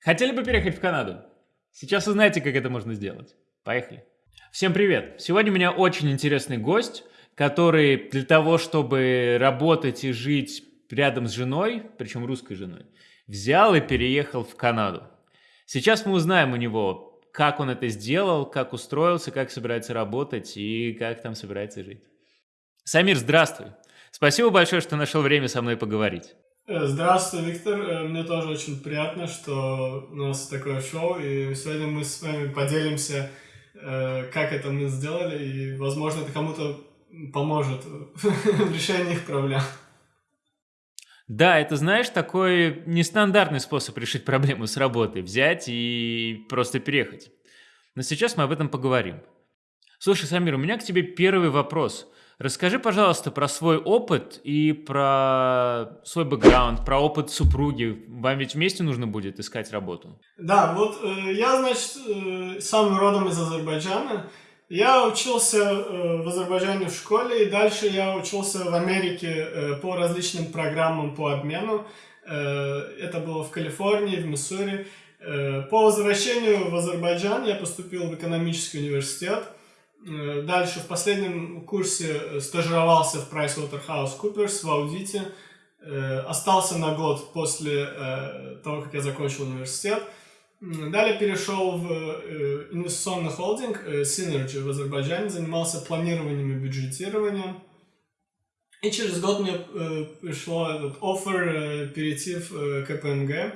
Хотели бы переехать в Канаду? Сейчас узнаете, как это можно сделать. Поехали. Всем привет! Сегодня у меня очень интересный гость, который для того, чтобы работать и жить рядом с женой, причем русской женой, взял и переехал в Канаду. Сейчас мы узнаем у него, как он это сделал, как устроился, как собирается работать и как там собирается жить. Самир, здравствуй! Спасибо большое, что нашел время со мной поговорить. Э, здравствуй, Виктор. Э, мне тоже очень приятно, что у нас такое шоу, и сегодня мы с вами поделимся, э, как это мы сделали, и, возможно, это кому-то поможет в решении их проблем. Да, это, знаешь, такой нестандартный способ решить проблему с работой. Взять и просто переехать. Но сейчас мы об этом поговорим. Слушай, Самир, у меня к тебе первый вопрос – Расскажи, пожалуйста, про свой опыт и про свой бэкграунд, про опыт супруги. Вам ведь вместе нужно будет искать работу. Да, вот э, я, значит, э, сам родом из Азербайджана. Я учился э, в Азербайджане в школе, и дальше я учился в Америке э, по различным программам по обмену. Э, это было в Калифорнии, в Миссури. Э, по возвращению в Азербайджан я поступил в экономический университет. Э, дальше в последнем курсе э, стажировался в PricewaterhouseCoopers в аудите. Э, остался на год после того, как я закончил университет. Далее перешел в инвестиционный холдинг Synergy в Азербайджане, занимался планированием и бюджетированием. И через год мне пришло этот офер перейти в КПМГ.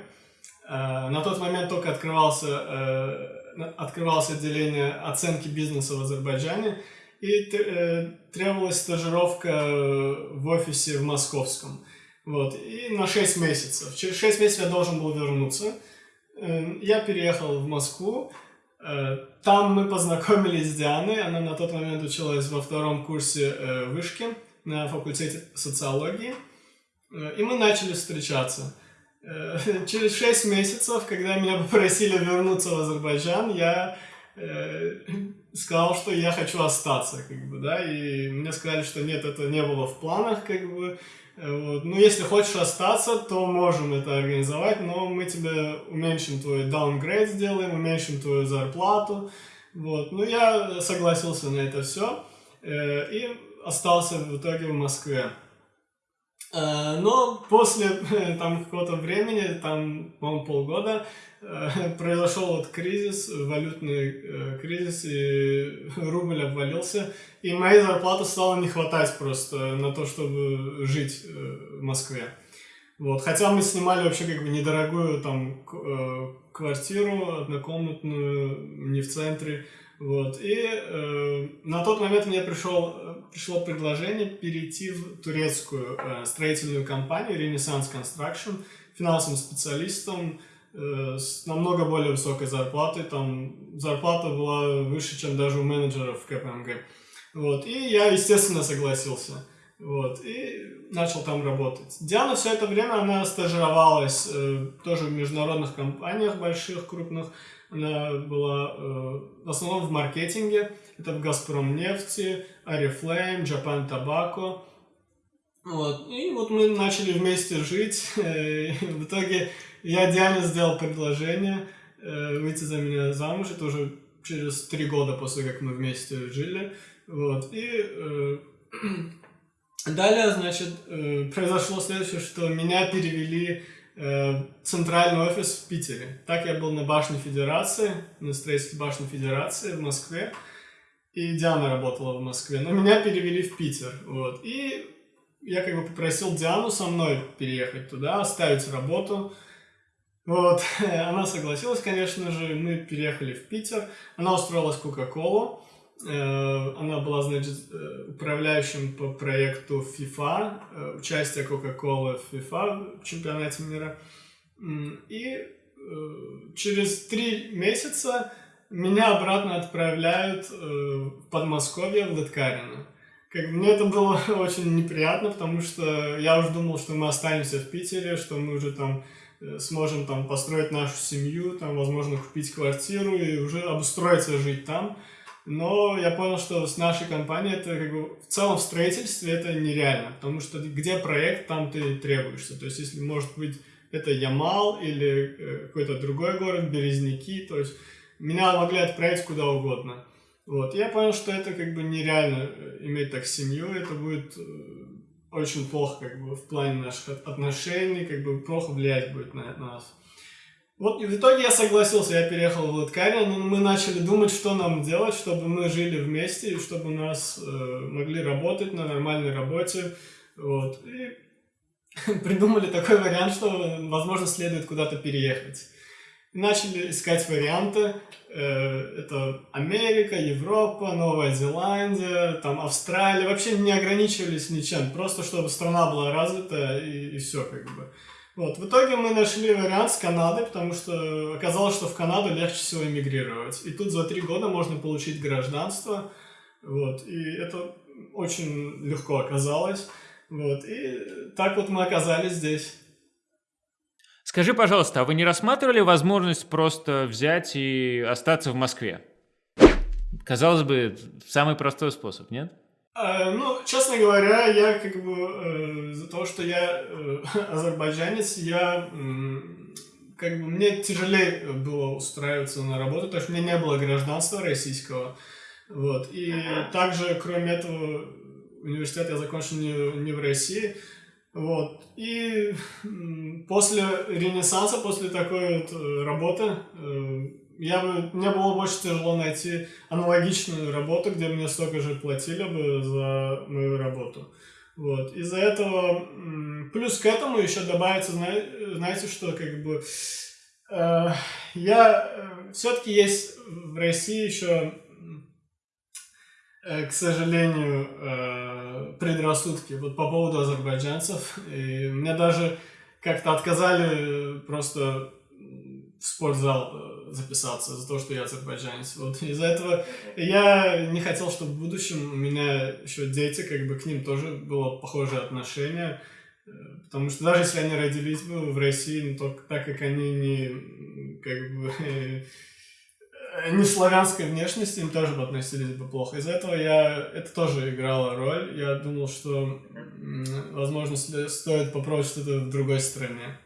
На тот момент только открывался открывалось отделение оценки бизнеса в Азербайджане, и э, требовалась стажировка э, в офисе в Московском. Вот, и на 6 месяцев. Через 6 месяцев я должен был вернуться. Э, я переехал в Москву. Там мы познакомились с Дианой. Она на тот момент училась во втором курсе вышки на факультете социологии. И мы начали встречаться. Э, через 6 месяцев, когда меня попросили вернуться в Азербайджан, я э, сказал, что я хочу остаться, как бы, да, и мне сказали, что нет, это не было в планах, как бы, э, вот. Ну, если хочешь остаться, то можем это организовать, но мы тебе уменьшим твой downgrade сделаем, уменьшим твою зарплату, вот. Ну, я согласился на это все э, и остался в итоге в Москве. Э, но после там какого-то времени, там, по-моему, полгода, э, произошел вот кризис, валютный э, кризис, и рубль обвалился, и моей зарплаты стало не хватать просто на то, чтобы жить в Москве. Вот. Хотя мы снимали вообще как бы недорогую там квартиру однокомнатную, не в центре, вот. И э, на тот момент мне пришел, пришло предложение перейти в турецкую э, строительную компанию Renaissance Construction финансовым специалистом э, с намного более высокой зарплатой. Там зарплата была выше, чем даже у менеджеров в КПМГ. Вот. И я, естественно, согласился. Вот. И начал там работать. Диана все это время, она стажировалась э, тоже в международных компаниях больших, крупных. Она была э, в основном в маркетинге. Это в Газпром нефти, Арифлейм, Japan Tobacco. Вот. И вот мы начали вместе жить. в итоге я Диане сделал предложение э, выйти за меня замуж. Это уже через три года после, как мы вместе жили. Вот. И э, далее, значит, э, произошло следующее, что меня перевели Э, центральный офис в Питере. Так я был на башне Федерации, на строительстве башни Федерации в Москве. И Диана работала в Москве. Но меня перевели в Питер. Вот. И я как бы попросил Диану со мной переехать туда, оставить работу. Вот. Она согласилась, конечно же. Мы переехали в Питер. Она устроилась в Кока-Колу. Э, она была, значит, э, управляющим по проекту FIFA, э, участие Coca-Cola в FIFA в чемпионате мира. И через три месяца меня обратно отправляют в Подмосковье, в Лыткарино. Как, мне это было очень неприятно, потому что я уже думал, что мы останемся в Питере, что мы уже там сможем там построить нашу семью, там, возможно, купить квартиру и уже обустроиться жить там. Но я понял, что с нашей компанией это как бы в целом в строительстве это нереально, потому что где проект, там ты требуешься. То есть, если может быть это Ямал или э, какой-то другой город, Березники, то есть меня могли отправить куда угодно. Вот, я понял, что это как бы нереально э, иметь так семью, это будет очень плохо как бы в плане наших отношений, как бы плохо влиять будет на нас. Вот и в итоге я согласился, я переехал в Латкария, но мы начали думать, что нам делать, чтобы мы жили вместе, и чтобы нас э, могли работать на нормальной работе. Вот. И придумали такой вариант, что, возможно, следует куда-то переехать. начали искать варианты. Э, это Америка, Европа, Новая Зеландия, там Австралия. Вообще не ограничивались ничем, просто чтобы страна была развита и, и все как бы. Вот. В итоге мы нашли вариант с Канадой, потому что оказалось, что в Канаду легче всего эмигрировать. И тут за три года можно получить гражданство. Вот. И это очень легко оказалось. Вот. И так вот мы оказались здесь. Скажи, пожалуйста, а вы не рассматривали возможность просто взять и остаться в Москве? Казалось бы, самый простой способ, нет? Э, ну, честно говоря, я как бы э, за то, что я э, азербайджанец, я как бы мне тяжелее было устраиваться на работу, потому что у меня не было гражданства российского. Вот. И также, кроме этого, университет я закончил не, не в России. Вот. И после Ренессанса, после такой вот э, работы, э, я бы, мне было больше тяжело найти аналогичную работу, где мне столько же платили бы за мою работу. Вот. Из-за этого, плюс к этому еще добавится, знаете, что как бы э, я э, все-таки есть в России еще, э, к сожалению, э, предрассудки вот по поводу азербайджанцев. И мне даже как-то отказали просто в спортзал э, записаться за то, что я азербайджанец. Вот из-за этого я не хотел, чтобы в будущем у меня еще дети, как бы к ним тоже было похожее отношение. Э, потому что даже если они родились бы в России, ну, то так как они не как бы не славянской внешности, им тоже бы относились бы плохо. Из-за этого я это тоже играло роль. Я думал, что возможно стоит попробовать что-то в другой стране.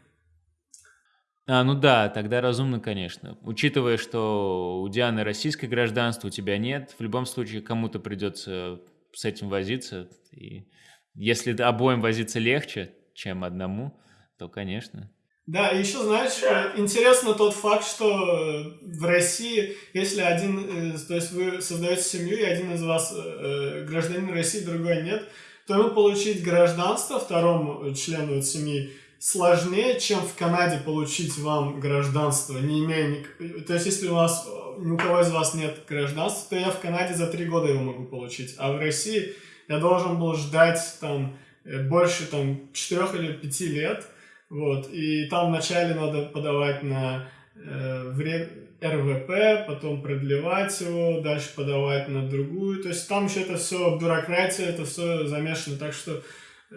А, ну да, тогда разумно, конечно. Учитывая, что у Дианы российское гражданство, у тебя нет, в любом случае кому-то придется с этим возиться. И если обоим возиться легче, чем одному, то, конечно. Да, еще, знаешь, э, интересно тот факт, что в России, если один, то есть вы создаете семью, и один из вас э, гражданин России, другой нет, то ему получить гражданство второму члену семьи сложнее, чем в Канаде получить вам гражданство, не имея... Ник... То есть, если у вас ни у кого из вас нет гражданства, то я в Канаде за три года его могу получить. А в России я должен был ждать там э, больше там четырех или пяти лет. Вот. И там вначале надо подавать на э, вре... РВП, потом продлевать его, дальше подавать на другую. То есть там еще это все бюрократия, это все замешано, так что э,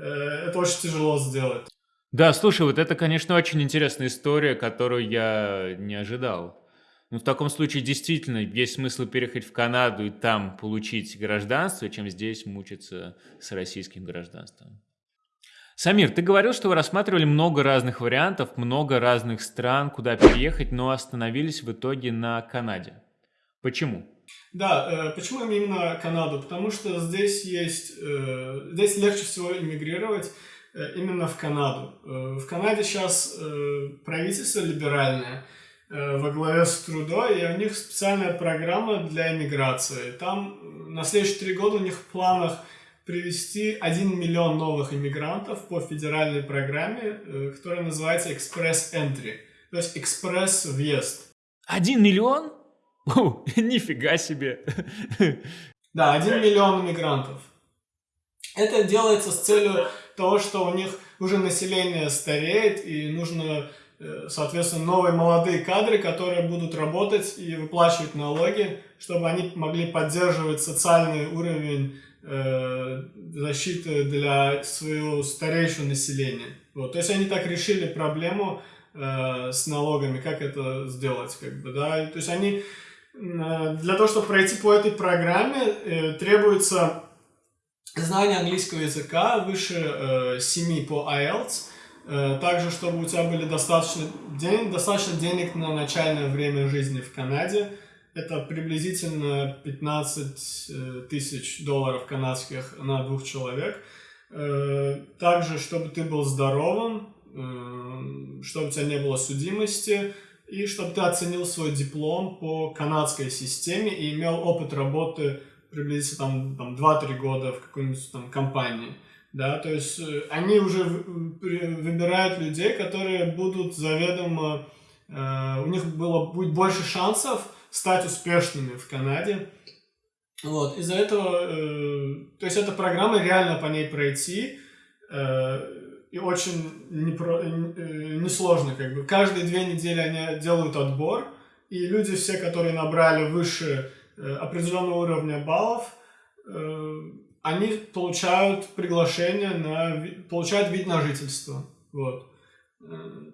это очень тяжело сделать. Да, слушай, вот это, конечно, очень интересная история, которую я не ожидал. Ну, в таком случае действительно есть смысл переехать в Канаду и там получить гражданство, чем здесь мучиться с российским гражданством. Самир, ты говорил, что вы рассматривали много разных вариантов, много разных стран, куда переехать, но остановились в итоге на Канаде. Почему? Да, э, почему именно Канаду? Потому что здесь есть, э, здесь легче всего иммигрировать. Э, именно в Канаду. Э, в Канаде сейчас э, правительство либеральное во главе с Трудо, и у них специальная программа для иммиграции. Там на следующие три года у них в планах привести 1 миллион новых иммигрантов по федеральной программе, которая называется Express Entry, то есть экспресс-въезд. Один миллион? О, нифига себе! Да, один миллион иммигрантов. Это делается с целью того, что у них уже население стареет, и нужно, э, соответственно, новые молодые кадры, которые будут работать и выплачивать налоги, чтобы они могли поддерживать социальный уровень э, защиты для своего старейшего населения. Вот. То есть они так решили проблему э, с налогами, как это сделать, как бы, да. То есть они для того, чтобы пройти по этой программе, требуется знание английского языка выше э, 7 по IELTS, Э, также, чтобы у тебя были достаточно, ден, достаточно денег на начальное время жизни в Канаде. Это приблизительно 15 э, тысяч долларов канадских на двух человек. Э, также, чтобы ты был здоровым, чтобы у тебя не было судимости, и чтобы ты оценил свой диплом по канадской системе и имел опыт работы приблизительно там, там 2-3 года в какой-нибудь там компании. Да, то есть э, они уже выбирают людей, которые будут заведомо, э, у них было, будет больше шансов стать успешными в Канаде. Вот, из-за этого, э, то есть эта программа, реально по ней пройти, э, и очень непро, э, несложно, как бы. Каждые две недели они делают отбор, и люди все, которые набрали выше э, определенного уровня баллов, э, они получают приглашение на, получают вид на жительство. Вот.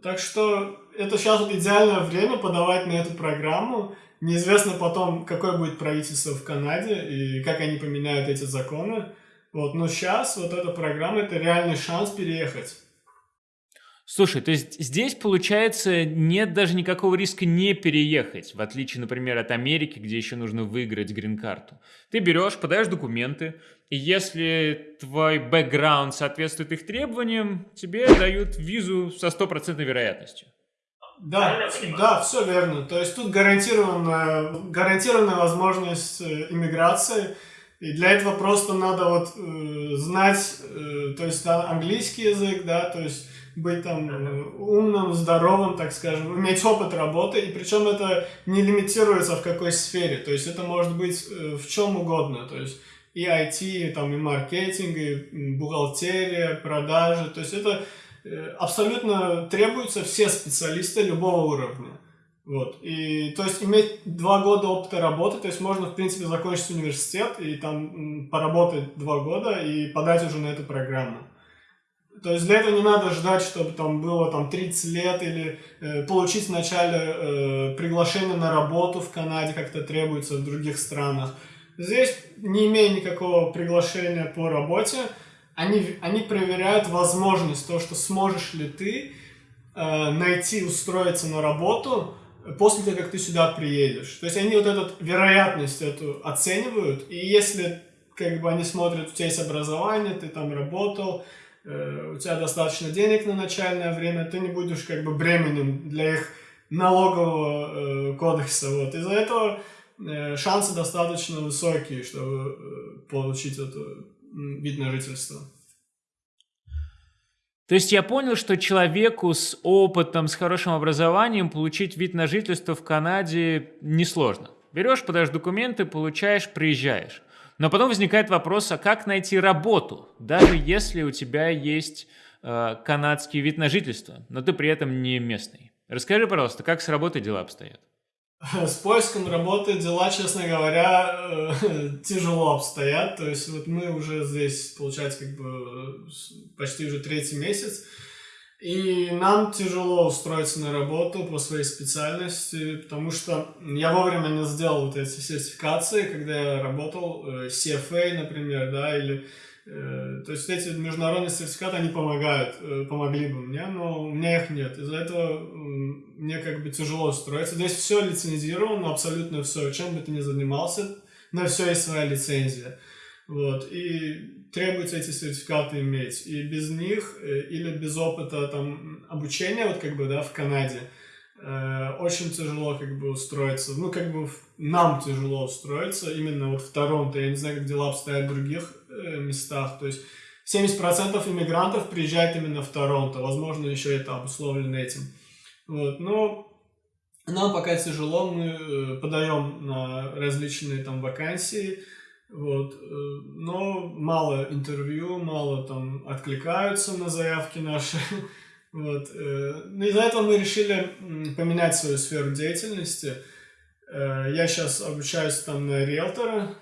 Так что это сейчас идеальное время подавать на эту программу. Неизвестно потом, какое будет правительство в Канаде и как они поменяют эти законы. Вот, но сейчас вот эта программа – это реальный шанс переехать. Слушай, то есть здесь, получается, нет даже никакого риска не переехать, в отличие, например, от Америки, где еще нужно выиграть грин-карту. Ты берешь, подаешь документы, и если твой бэкграунд соответствует их требованиям, тебе дают визу со стопроцентной вероятностью. Да, да, все верно. То есть тут гарантированная, гарантированная возможность э, иммиграции – и для этого просто надо вот э, знать, э, то есть английский язык, да, то есть быть там э, умным, здоровым, так скажем, иметь опыт работы, и причем это не лимитируется в какой сфере, то есть это может быть э, в чем угодно, то есть и IT, и, там, и маркетинг, и бухгалтерия, продажи, то есть это э, абсолютно требуются все специалисты любого уровня. Вот. И, то есть, иметь два года опыта работы, то есть, можно, в принципе, закончить университет и там поработать два года и подать уже на эту программу. То есть, для этого не надо ждать, чтобы там было там 30 лет или э, получить вначале э, приглашение на работу в Канаде, как это требуется в других странах. Здесь, не имея никакого приглашения по работе, они, они проверяют возможность, то, что сможешь ли ты э, найти, устроиться на работу, после того, как ты сюда приедешь. То есть они вот эту вероятность эту оценивают, и если как бы они смотрят, у тебя есть образование, ты там работал, у тебя достаточно денег на начальное время, ты не будешь как бы бременем для их налогового э, кодекса. Вот. Из-за этого э, шансы достаточно высокие, чтобы э, получить это вид на жительство. То есть я понял, что человеку с опытом, с хорошим образованием получить вид на жительство в Канаде несложно. Берешь, подаешь документы, получаешь, приезжаешь. Но потом возникает вопрос, а как найти работу, даже если у тебя есть э, канадский вид на жительство, но ты при этом не местный. Расскажи, пожалуйста, как с работой дела обстоят? С поиском работы дела, честно говоря, э, тяжело обстоят. То есть вот мы уже здесь, получается, как бы почти уже третий месяц. И нам тяжело устроиться на работу по своей специальности, потому что я вовремя не сделал вот эти сертификации, когда я работал, э, CFA, например, да, или Э, то есть эти международные сертификаты, они помогают, э, помогли бы мне, но у меня их нет. Из-за этого мне как бы тяжело строиться. Здесь все лицензировано, абсолютно все. Чем бы ты ни занимался, на все есть своя лицензия. Вот. И требуется эти сертификаты иметь. И без них, э, или без опыта там, обучения, вот как бы, да, в Канаде, очень тяжело как бы устроиться. Ну, как бы нам тяжело устроиться именно вот в Торонто. Я не знаю, как дела обстоят в других Э, местах. То есть 70% иммигрантов приезжает именно в Торонто. Возможно, еще это обусловлено этим. Вот. Но нам пока тяжело, мы э, подаем на различные там вакансии, вот, э, но мало интервью, мало там откликаются на заявки наши, вот, но из-за этого мы решили поменять свою сферу деятельности, я сейчас обучаюсь там на риэлтора,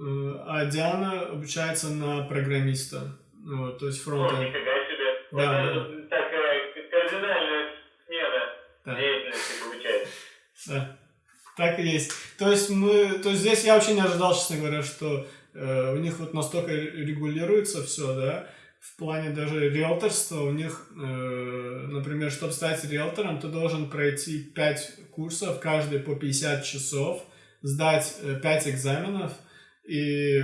Э, а Диана обучается на программиста. Вот, то есть фронта. О, нифига себе. Да, вот да. такая кардинальная смена да. деятельности получается. Да. Так и есть. То есть мы, то есть здесь я вообще не ожидал, честно говоря, что э, у них вот настолько регулируется все, да. в плане даже риэлторства у них, э, например, чтобы стать риэлтором, ты должен пройти 5 курсов, каждый по 50 часов, сдать 5 экзаменов, и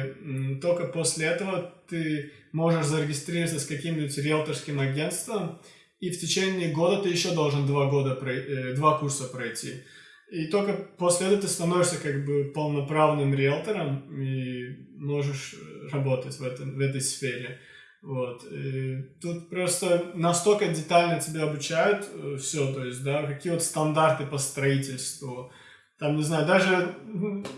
только после этого ты можешь зарегистрироваться с каким-нибудь риэлторским агентством, и в течение года ты еще должен два, года, э, два курса пройти. И только после этого ты становишься как бы полноправным риэлтором и можешь работать в, этом, в этой сфере. Вот. И тут просто настолько детально тебя обучают э, все, то есть, да, какие вот стандарты по строительству, там, не знаю, даже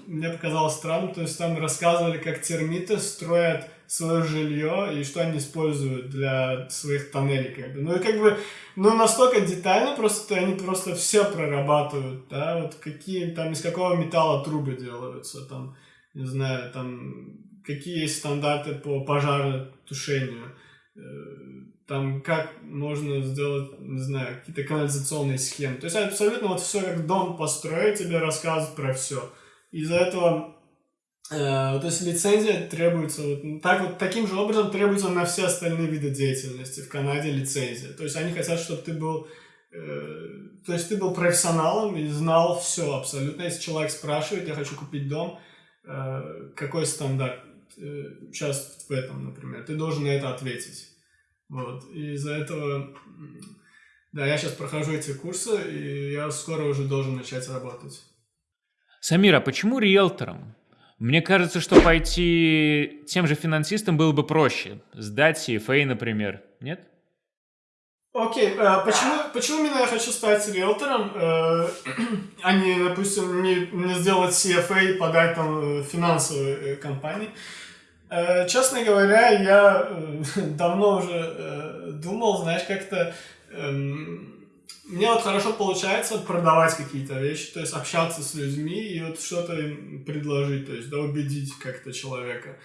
мне показалось странно, то есть там рассказывали, как термиты строят свое жилье и что они используют для своих тоннелей, как бы. Ну и как бы, ну настолько детально, просто они просто все прорабатывают, да, вот какие там, из какого металла трубы делаются, там, не знаю, там, какие есть стандарты по пожаротушению, э, там как можно сделать, не знаю, какие-то канализационные схемы. То есть абсолютно вот все как дом построить, тебе рассказывают про все. Из-за этого, то есть лицензия требуется, вот, так вот таким же образом требуется на все остальные виды деятельности в Канаде лицензия. То есть они хотят, чтобы ты был, э, то есть ты был профессионалом и знал все абсолютно. Если человек спрашивает, я хочу купить дом, э, какой стандарт э, сейчас в этом, например, ты должен на это ответить. Вот. И из-за этого, да, я сейчас прохожу эти курсы, и я скоро уже должен начать работать. Самира, почему риэлтором? Мне кажется, что пойти тем же финансистом было бы проще. Сдать CFA, например. Нет? Окей, okay, э, почему, почему именно я хочу стать риэлтором, э, а не, допустим, не, не сделать CFA и подать там э, финансовой э, компании? Честно говоря, я давно уже думал, знаешь, как-то эм, мне вот хорошо получается продавать какие-то вещи, то есть общаться с людьми и вот что-то им предложить, то есть да, убедить как-то человека,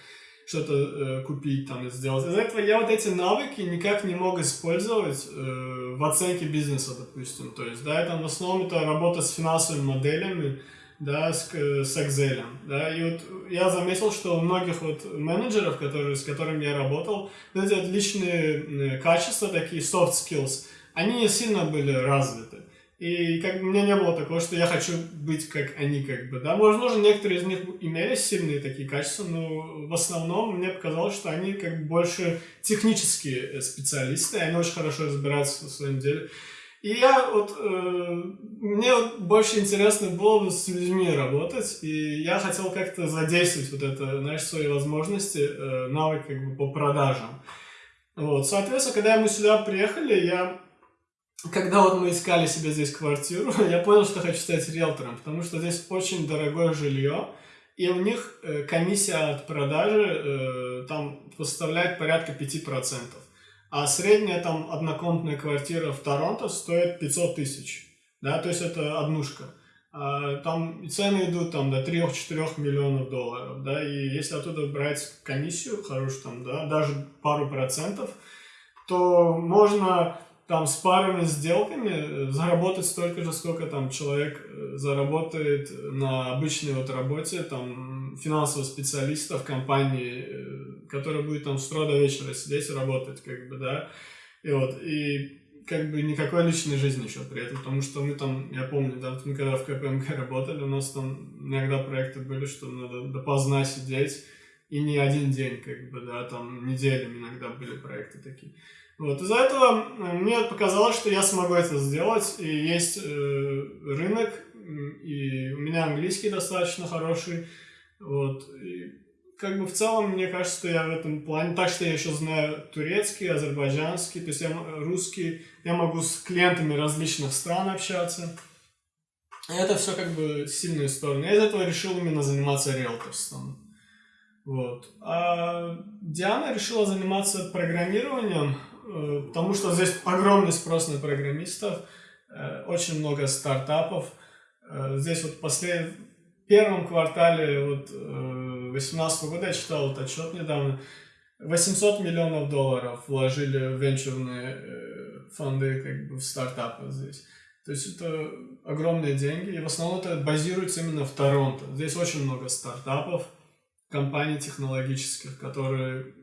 что-то э, купить там и сделать. Из-за этого я вот эти навыки никак не мог использовать э, в оценке бизнеса, допустим. То есть, да, это в основном это работа с финансовыми моделями, да, с, с Excel, да, и вот я заметил, что у многих вот менеджеров, которые, с которыми я работал, вот эти отличные качества, такие soft skills, они не сильно были развиты. И как у меня не было такого, что я хочу быть как они, как бы, да. Возможно, некоторые из них имели сильные такие качества, но в основном мне показалось, что они как бы больше технические специалисты, они очень хорошо разбираются в своем деле. И я вот, э, мне вот больше интересно было бы с людьми работать, и я хотел как-то задействовать вот это, знаешь, свои возможности, э, навык как бы по продажам. Вот, соответственно, когда мы сюда приехали, я, когда вот мы искали себе здесь квартиру, я понял, что хочу стать риэлтором, потому что здесь очень дорогое жилье, и у них э, комиссия от продажи э, там составляет порядка 5%. А средняя там однокомнатная квартира в Торонто стоит 500 тысяч. Да, то есть это однушка. А, там цены идут там до 3-4 миллионов долларов, да, и если оттуда брать комиссию хорошую, там, да, даже пару процентов, то можно там с парами сделками заработать столько же, сколько там человек э, заработает на обычной вот работе, там, финансового специалиста в компании, э, который будет там с утра до вечера сидеть и работать, как бы, да, и вот, и как бы никакой личной жизни еще при этом, потому что мы там, я помню, да, мы когда в КПМГ работали, у нас там иногда проекты были, что надо допоздна сидеть, и не один день, как бы, да, там неделями иногда были проекты такие. Вот, из-за этого мне показалось, что я смогу это сделать, и есть э, рынок, и у меня английский достаточно хороший, вот, и как бы в целом, мне кажется, что я в этом плане, так что я еще знаю турецкий, азербайджанский, то есть я русский, я могу с клиентами различных стран общаться. И это все как бы сильные стороны. Я из этого решил именно заниматься риэлторством. Вот. А Диана решила заниматься программированием, потому что здесь огромный спрос на программистов, э, очень много стартапов. Э, здесь вот послед... в первом квартале вот 2018 года я читал вот отчет недавно, 800 миллионов долларов вложили в венчурные фонды как бы в стартапы здесь. То есть это огромные деньги, и в основном это базируется именно в Торонто. Здесь очень много стартапов, компаний технологических, которые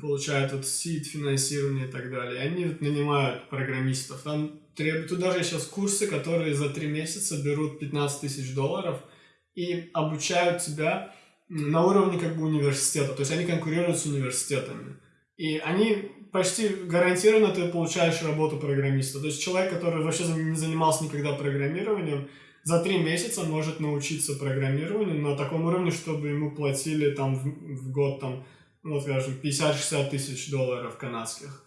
получают вот сид, финансирование и так далее. Они вот нанимают программистов. Там требуют, тут даже сейчас курсы, которые за три месяца берут 15 тысяч долларов и обучают тебя на уровне как бы университета. То есть они конкурируют с университетами. И они почти гарантированно ты получаешь работу программиста. То есть человек, который вообще не занимался никогда программированием, за три месяца может научиться программированию на таком уровне, чтобы ему платили там в, в год там, ну, скажем, 50-60 тысяч долларов канадских.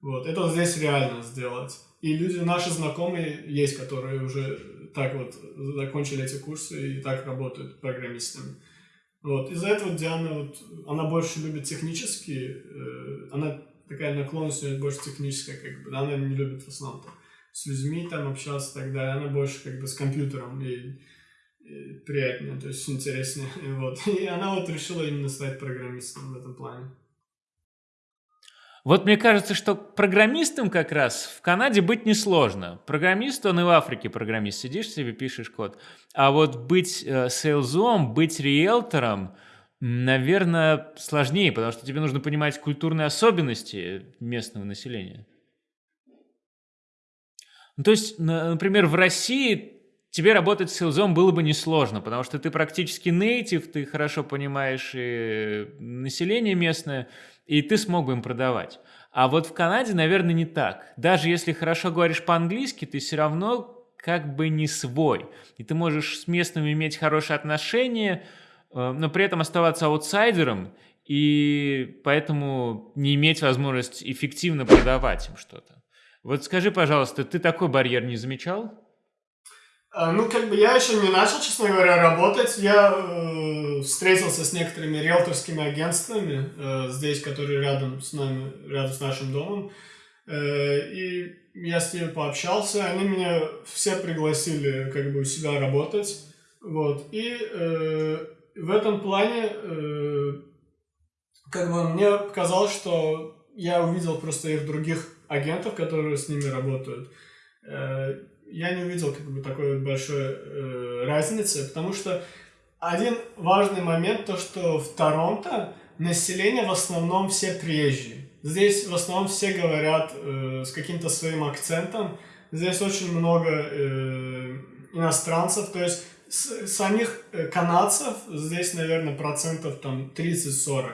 Вот, это здесь реально сделать. И люди, наши знакомые есть, которые уже так вот закончили эти курсы и так работают программистами. Вот, из-за этого Диана, вот, она больше любит технические, э, она такая наклонность у нее больше техническая, как бы, она не любит в основном там, с людьми там общаться и так далее, она больше как бы с компьютером и приятнее, то есть интереснее, вот. И она вот решила именно стать программистом в этом плане. Вот мне кажется, что программистом как раз в Канаде быть несложно. Программист, он и в Африке программист. Сидишь себе, пишешь код. А вот быть э, сейлзом, быть риэлтором, наверное, сложнее, потому что тебе нужно понимать культурные особенности местного населения. Ну, то есть, например, в России тебе работать с сейлзом было бы несложно, потому что ты практически нейтив, ты хорошо понимаешь и население местное, и ты смог бы им продавать. А вот в Канаде, наверное, не так. Даже если хорошо говоришь по-английски, ты все равно как бы не свой. И ты можешь с местными иметь хорошие отношения, э, но при этом оставаться аутсайдером, и поэтому не иметь возможность эффективно продавать им что-то. Вот скажи, пожалуйста, ты такой барьер не замечал? А, ну, как бы я еще не начал, честно говоря, работать. Я э, встретился с некоторыми риэлторскими агентствами э, здесь, которые рядом с нами, рядом с нашим домом. Э, и я с ними пообщался. Они меня все пригласили как бы у себя работать. Вот. И э, в этом плане э, как бы мне показалось, что я увидел просто их других агентов, которые с ними работают. Э, я не увидел как бы такой большой э, разницы, потому что один важный момент то, что в Торонто население в основном все приезжие. Здесь в основном все говорят э, с каким-то своим акцентом. Здесь очень много э, иностранцев, то есть с, самих э, канадцев здесь, наверное, процентов там 30-40.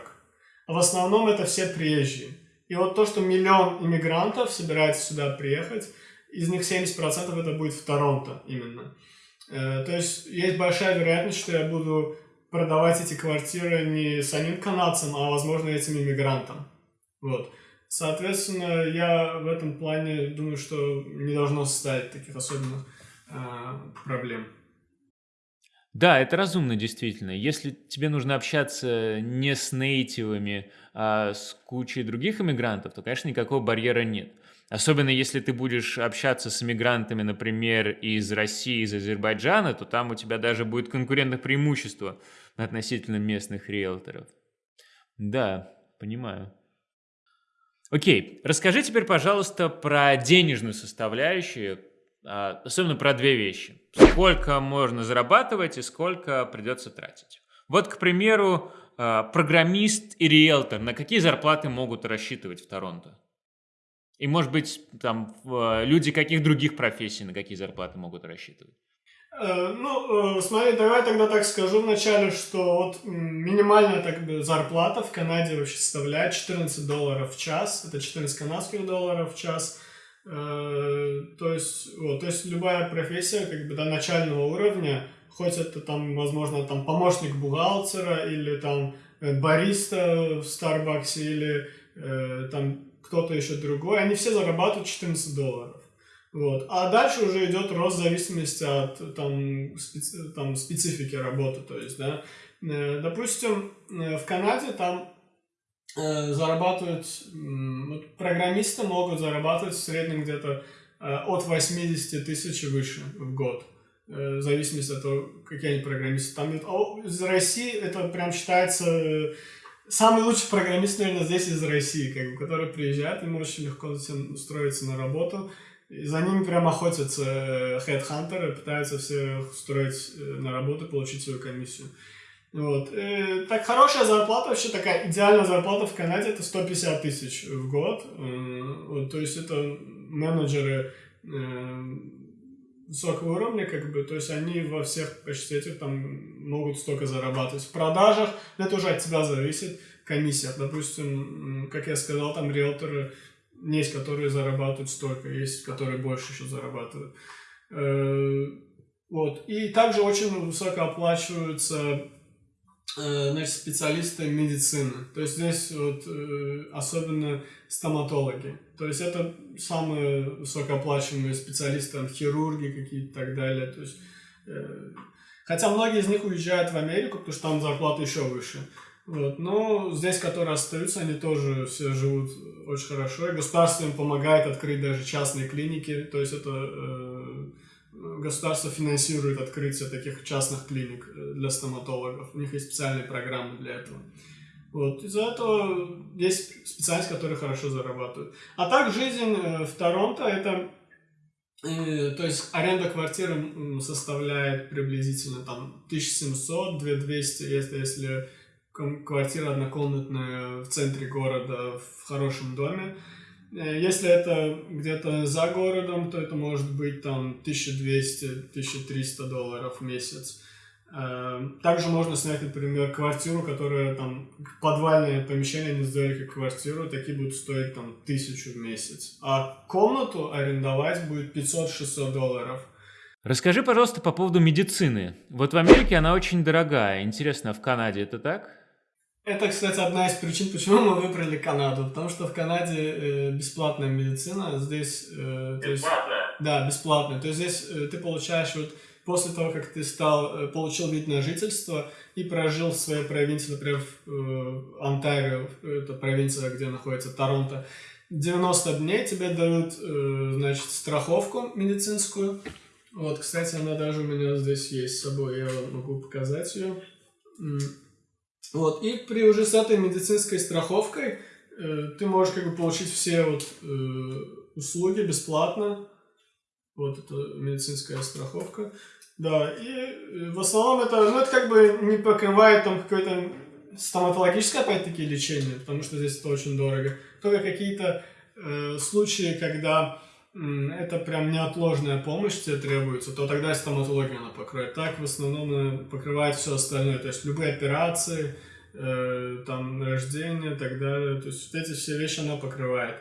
А в основном это все приезжие. И вот то, что миллион иммигрантов собирается сюда приехать, из них 70% это будет в Торонто именно. Э, то есть есть большая вероятность, что я буду продавать эти квартиры не самим канадцам, а, возможно, этим иммигрантам. Вот. Соответственно, я в этом плане думаю, что не должно составить таких особенных э, проблем. Да, это разумно, действительно. Если тебе нужно общаться не с нейтивами, а с кучей других иммигрантов, то, конечно, никакого барьера нет. Особенно если ты будешь общаться с иммигрантами, например, из России, из Азербайджана, то там у тебя даже будет конкурентное преимущество относительно местных риэлторов. Да, понимаю. Окей, расскажи теперь, пожалуйста, про денежную составляющую, а, особенно про две вещи. Сколько можно зарабатывать и сколько придется тратить. Вот, к примеру, а, программист и риэлтор, на какие зарплаты могут рассчитывать в Торонто? И, может быть, там э, люди каких других профессий на какие зарплаты могут рассчитывать? Э, ну, э, смотри, давай тогда так скажу вначале, что вот минимальная так зарплата в Канаде вообще составляет 14 долларов в час. Это 14 канадских долларов в час. То есть, вот, то есть любая профессия как бы до начального уровня, хоть это там, возможно, там помощник бухгалтера или там бариста в Старбаксе или там кто-то еще другой, они все зарабатывают 14 долларов. Вот. А дальше уже идет рост в зависимости от там, специ, там, специфики работы. То есть, да, э, допустим, э, в Канаде там э, зарабатывают, программисты могут зарабатывать в среднем где-то от 80 тысяч выше в год. В зависимости от того, какие они программисты. Там, из России это прям считается Самый лучший программист, наверное, здесь из России, как бы, который приезжает, ему очень легко устроиться на работу. И за ними прям охотятся хедхантеры, пытаются все устроить э, на работу, получить свою комиссию. Вот. И, так хорошая зарплата, вообще такая идеальная зарплата в Канаде, это 150 тысяч в год. Вот, то есть это менеджеры высокого уровня, как бы, то есть они во всех почти этих там могут столько зарабатывать. В продажах это уже от тебя зависит, комиссиях. Допустим, как я сказал, там риэлторы есть, которые зарабатывают столько, есть, которые больше еще зарабатывают. Э, вот. И также очень высоко оплачиваются значит, специалисты медицины. То есть здесь вот э, особенно стоматологи. То есть это самые высокооплачиваемые специалисты, там, хирурги какие-то и так далее. То есть, э, хотя многие из них уезжают в Америку, потому что там зарплата еще выше. Вот. Но здесь, которые остаются, они тоже все живут очень хорошо. И государство им помогает открыть даже частные клиники. То есть это э, государство финансирует открытие таких частных клиник э, для стоматологов. У них есть специальные программы для этого. Вот. Из-за этого есть специальность, которые хорошо зарабатывают. А так жизнь э, в Торонто это э, то есть аренда квартиры составляет приблизительно там 1700-2200, если, если квартира однокомнатная в центре города в хорошем доме. Э, если это где-то за городом, то это может быть там 1200-1300 долларов в месяц. Эм, также можно снять, например, квартиру, которая там, подвальное помещение не сделали как квартиру, такие будут стоить там тысячу в месяц. А комнату арендовать будет 500-600 долларов. Расскажи, пожалуйста, по поводу медицины. Вот в Америке она очень дорогая. Интересно, в Канаде это так? Это, кстати, одна из причин, почему мы выбрали Канаду. Потому что в Канаде э, бесплатная медицина, здесь... Э, то есть, да, бесплатная. То есть здесь э, ты получаешь вот после того, как ты стал, получил вид на жительство и прожил в своей провинции, например, в Онтарио, это провинция, где находится Торонто, 90 дней тебе дают, значит, страховку медицинскую. Вот, кстати, она даже у меня здесь есть с собой, я могу показать ее. Вот, и при уже с этой медицинской страховкой ты можешь как бы получить все вот услуги бесплатно. Вот это медицинская страховка. Да, и э, в основном это, ну, это как бы не покрывает там какое-то стоматологическое, опять-таки, лечение, потому что здесь это очень дорого. Только какие-то э, случаи, когда э, это прям неотложная помощь тебе требуется, то тогда стоматология она покроет. Так в основном она покрывает все остальное, то есть любые операции, э, там, рождение и так далее. То есть вот эти все вещи она покрывает.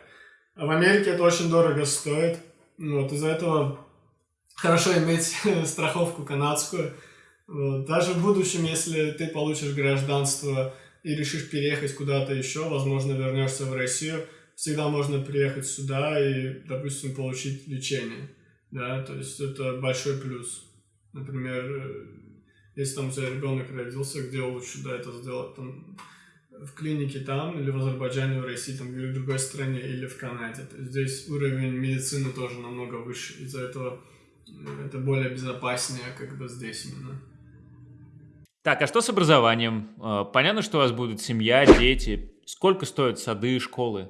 А в Америке это очень дорого стоит. Вот, из-за этого хорошо иметь страховку канадскую. Вот. Даже в будущем, если ты получишь гражданство и решишь переехать куда-то еще, возможно, вернешься в Россию, всегда можно приехать сюда и, допустим, получить лечение. Да, то есть это большой плюс. Например, э, если там у тебя ребенок родился, где лучше да, это сделать? Там, в клинике там, или в Азербайджане, в России, там, или в другой стране, или в Канаде. То есть здесь уровень медицины тоже намного выше. Из-за этого это более безопаснее, как бы здесь именно. Так, а что с образованием? А, понятно, что у вас будут семья, дети. Сколько стоят сады, школы?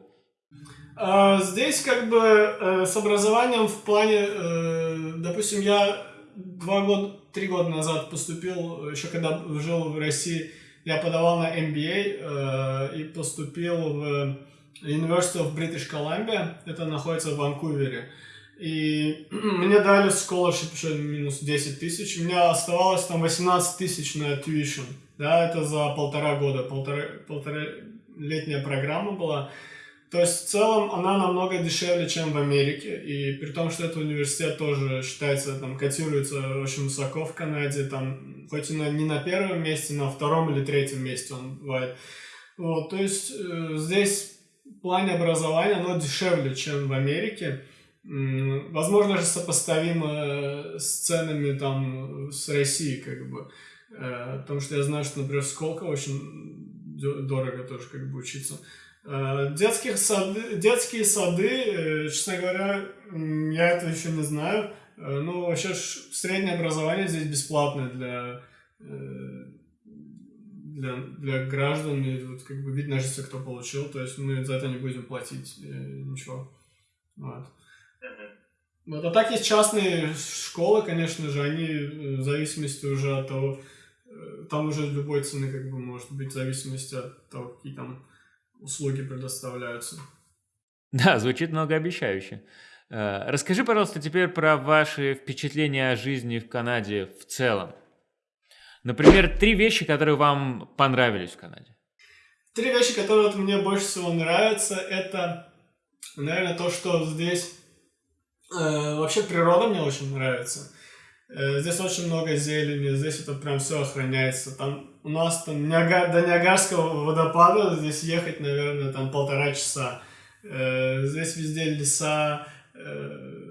А, здесь как бы э, с образованием в плане, э, допустим, я два года, три года назад поступил, еще когда жил в России, я подавал на MBA э, и поступил в University of British Columbia, это находится в Ванкувере. И мне дали scholarship еще минус 10 тысяч. У меня оставалось там 18 тысяч на tuition. Да, это за полтора года, полтора, полтора летняя программа была. То есть в целом она намного дешевле, чем в Америке. И при том, что этот университет тоже считается, там, котируется очень высоко в Канаде, там, хоть и на, не на первом месте, на втором или третьем месте он бывает. Вот, то есть э, здесь в плане образования оно дешевле, чем в Америке возможно же сопоставимо э, с ценами там с Россией, как бы. Э, потому что я знаю, что, например, в Сколково очень дорого тоже как бы учиться. Э, детских сады, детские сады, честно говоря, я это еще не знаю. Ну, вообще среднее образование здесь бесплатное для, для, для граждан. И вот как бы вид на жительство кто получил. То есть мы за это не будем платить ничего. Вот. Вот, а так есть частные школы, конечно же, они э, в зависимости уже от того, э, там уже любой цены как бы может быть в зависимости от того, какие там услуги предоставляются. Да, звучит многообещающе. Э, расскажи, пожалуйста, теперь про ваши впечатления о жизни в Канаде в целом. Например, три вещи, которые вам понравились в Канаде. Три вещи, которые вот мне больше всего нравятся, это, наверное, то, что здесь э, вообще природа мне очень нравится. Э, здесь очень много зелени, здесь это прям все охраняется. Там у нас там Ниага, до Ниагарского водопада здесь ехать, наверное, там полтора часа. Э, здесь везде леса, э,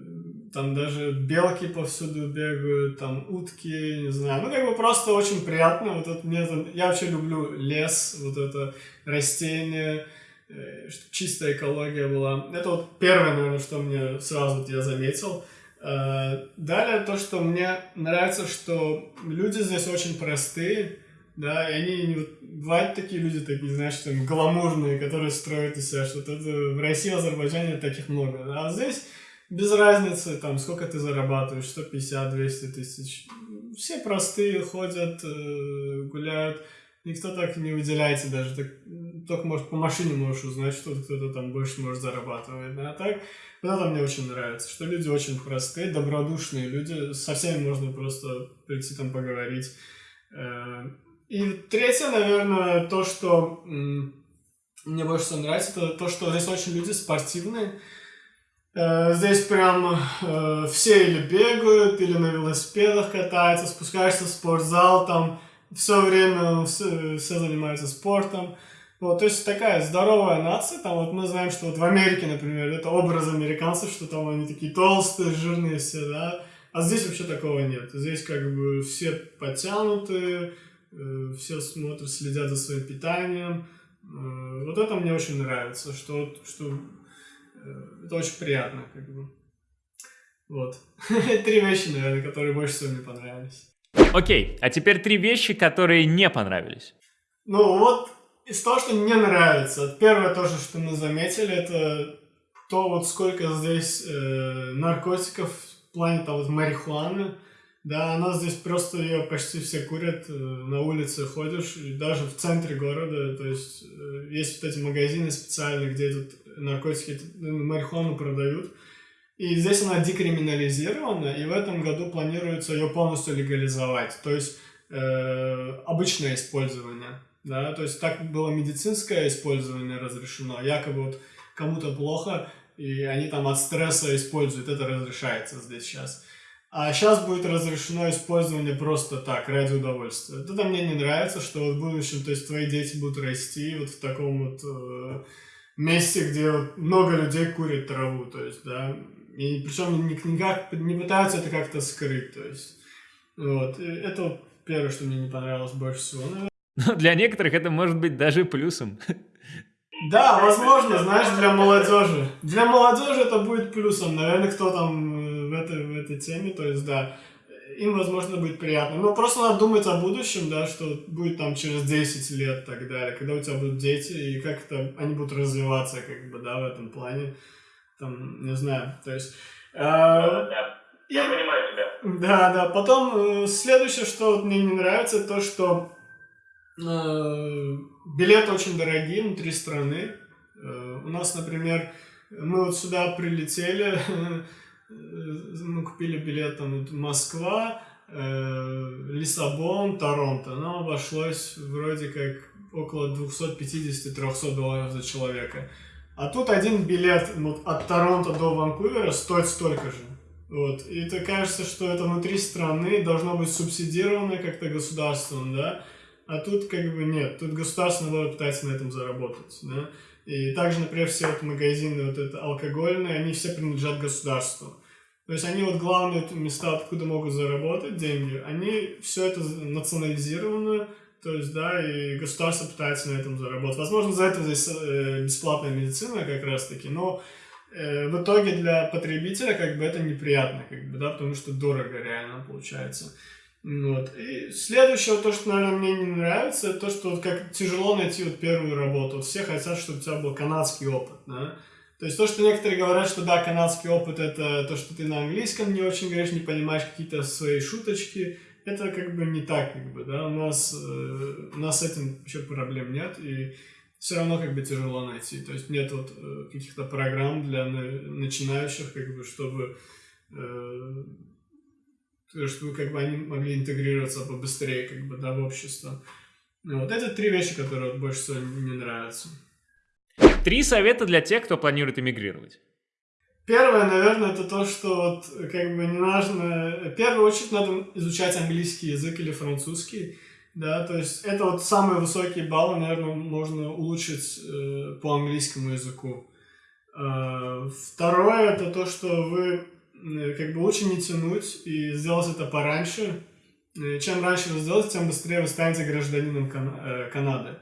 там даже белки повсюду бегают, там утки, не знаю. Ну, как бы просто очень приятно. Вот это мне, я вообще люблю лес, вот это растения, чтобы чистая экология была. Это вот первое, наверное, что мне сразу вот я заметил. Э, далее то, что мне нравится, что люди здесь очень простые, да, и они вот, бывают такие люди, такие, знаешь, там, гламурные, которые строят из себя что-то. В России, в Азербайджане таких много, а здесь без разницы, там, сколько ты зарабатываешь, 150, 200 тысяч. Все простые, ходят, э, гуляют, никто так не выделяется даже, так, только, может, по машине можешь узнать, что кто-то там больше может зарабатывать, а так вот это мне очень нравится, что люди очень простые, добродушные люди, со всеми можно просто прийти там поговорить. Э, и третье, наверное, то, что мне больше всего нравится, это то, что здесь очень люди спортивные. Э, здесь прям э, все или бегают, или на велосипедах катаются, спускаешься в спортзал, там все время все, все занимаются спортом. Вот, то есть такая здоровая нация, там вот мы знаем, что вот в Америке, например, это образ американцев, что там они такие толстые, жирные все, да, а здесь вообще такого нет. Здесь как бы все подтянутые, э, все смотрят, следят за своим питанием. Э, вот это мне очень нравится, что, что э, это очень приятно, как бы. Вот. Три вещи, наверное, которые больше всего мне понравились. Окей, а теперь три вещи, которые не понравились. Ну вот из того, что мне нравится, первое тоже, что мы заметили, это то, вот сколько здесь э, наркотиков в плане там вот марихуаны. Да, она здесь просто ее почти все курят, э, на улице ходишь, и даже в центре города, то есть э, есть вот эти магазины специальные, где тут наркотики, ну, марихуану продают. И здесь она декриминализирована, и в этом году планируется ее полностью легализовать, то есть э, обычное использование да, то есть так было медицинское использование разрешено, якобы вот кому-то плохо, и они там от стресса используют, это разрешается здесь сейчас. А сейчас будет разрешено использование просто так, ради удовольствия. Это мне не нравится, что вот в будущем, то есть твои дети будут расти вот в таком вот э, месте, где вот много людей курят траву, то есть, да, и причем никак не пытаются это как-то скрыть, то есть, вот, и это вот первое, что мне не понравилось больше всего, наверное. Но для некоторых это может быть даже плюсом. Да, возможно, знаешь, для молодежи. Для молодежи это будет плюсом. Наверное, кто там э, этой, в этой теме, то есть, да, им, возможно, будет приятно. Но просто надо думать о будущем, да, что будет там через 10 лет и так далее, когда у тебя будут дети, и как это они будут развиваться, как бы, да, в этом плане. Там, не знаю, то есть... Э, да, я понимаю тебя. Да, да. Потом, э, следующее, что мне не нравится, то, что Э, билеты очень дорогие внутри страны. Э, у нас, например, мы вот сюда прилетели, мы купили билет там вот Москва, э, Лиссабон, Торонто. Но обошлось вроде как около 250-300 долларов за человека. А тут один билет вот, от Торонто до Ванкувера стоит столько же. Вот. И это кажется, что это внутри страны должно быть субсидировано как-то государством, да? А тут как бы нет, тут государство, наоборот, пытается на этом заработать, да. И также, например, все вот магазины вот это алкогольные, они все принадлежат государству. То есть они вот главные места, откуда могут заработать деньги, они все это национализировано, то есть, да, и государство пытается на этом заработать. Возможно, за это здесь э, бесплатная медицина как раз-таки, но э, в итоге для потребителя как бы это неприятно, как бы, да, потому что дорого реально получается. Вот. И следующее, то, что, наверное, мне не нравится, это то, что вот как тяжело найти вот первую работу. Вот все хотят, чтобы у тебя был канадский опыт, да? То есть то, что некоторые говорят, что да, канадский опыт это то, что ты на английском не очень говоришь, не понимаешь какие-то свои шуточки, это как бы не так, как бы, да, у нас, э, у нас с этим вообще проблем нет, и все равно как бы тяжело найти. То есть нет вот э, каких-то программ для начинающих, как бы, чтобы, э, чтобы как бы они могли интегрироваться побыстрее, как бы, да, в общество. Вот это три вещи, которые вот больше всего не нравятся. Три совета для тех, кто планирует эмигрировать. Первое, наверное, это то, что вот как бы не нужно... В первую очередь надо изучать английский язык или французский. Да, то есть это вот самые высокие баллы, наверное, можно улучшить э, по английскому языку. Э, второе, это то, что вы э, как бы лучше не тянуть и сделать это пораньше. Э, чем раньше вы сделаете, тем быстрее вы станете гражданином Кан э, Канады.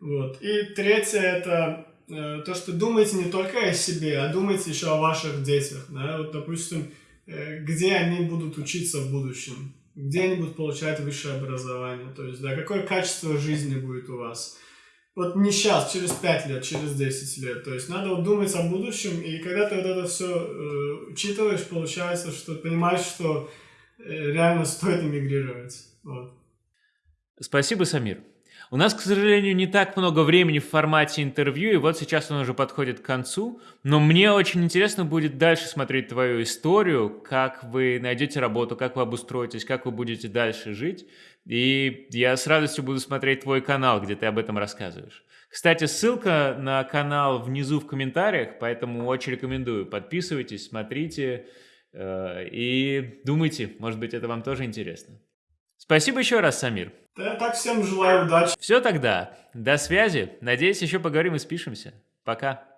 Вот. И третье, это э, то, что думайте не только о себе, а думайте еще о ваших детях. Да? Вот, допустим, э, где они будут учиться в будущем где они будут получать высшее образование, то есть, да, какое качество жизни будет у вас. Вот не сейчас, через 5 лет, через 10 лет. То есть надо вот думать о будущем, и когда ты вот это все э, учитываешь, получается, что понимаешь, что э, реально стоит эмигрировать. Вот. Спасибо, Самир. У нас, к сожалению, не так много времени в формате интервью, и вот сейчас он уже подходит к концу, но мне очень интересно будет дальше смотреть твою историю, как вы найдете работу, как вы обустроитесь, как вы будете дальше жить, и я с радостью буду смотреть твой канал, где ты об этом рассказываешь. Кстати, ссылка на канал внизу в комментариях, поэтому очень рекомендую. Подписывайтесь, смотрите э, и думайте, может быть, это вам тоже интересно. Спасибо еще раз, Самир. Да, так всем желаю удачи. Все тогда. До связи. Надеюсь, еще поговорим и спишемся. Пока.